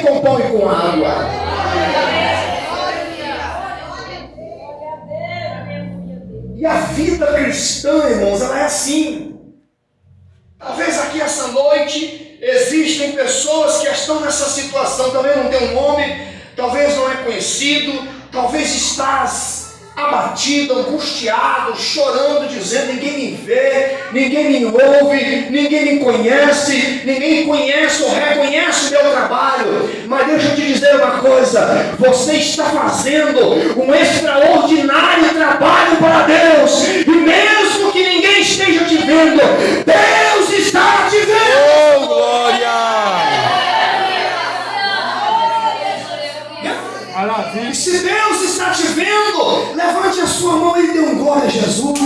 sustentei com pão e com água. E a vida cristã, irmãos, ela é assim. Talvez aqui essa noite existem pessoas que estão nessa situação, talvez não tem um nome, talvez não é conhecido, talvez estás abatido, angustiado, chorando, dizendo: ninguém me vê, ninguém me ouve, ninguém me conhece, ninguém conhece ou reconhece o meu trabalho. Mas deixa eu te dizer uma coisa: você está fazendo um extraordinário trabalho para Deus, e mesmo que ninguém esteja te vendo, Deus E se Deus está te vendo, levante a sua mão e dê um glória a Jesus.